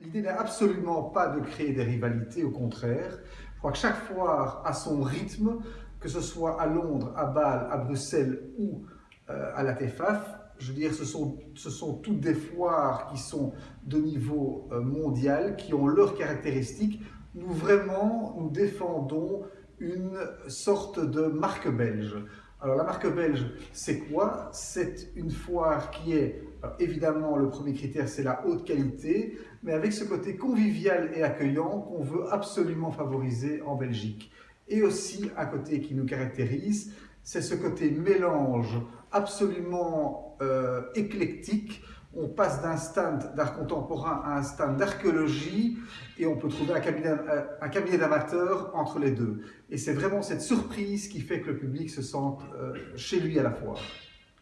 L'idée n'est absolument pas de créer des rivalités, au contraire. Je crois que chaque foire a son rythme, que ce soit à Londres, à Bâle, à Bruxelles ou euh, à la TEFAF. Je veux dire, ce sont, ce sont toutes des foires qui sont de niveau euh, mondial, qui ont leurs caractéristiques. Nous vraiment, nous défendons une sorte de marque belge. Alors la marque belge, c'est quoi? C'est une foire qui est, évidemment, le premier critère, c'est la haute qualité, mais avec ce côté convivial et accueillant qu'on veut absolument favoriser en Belgique. Et aussi, un côté qui nous caractérise, c'est ce côté mélange absolument euh, éclectique on passe d'un stand d'art contemporain à un stand d'archéologie et on peut trouver un cabinet, euh, d'amateurs entre les deux. Et c'est vraiment cette surprise qui fait que le public se sente euh, chez lui à la fois.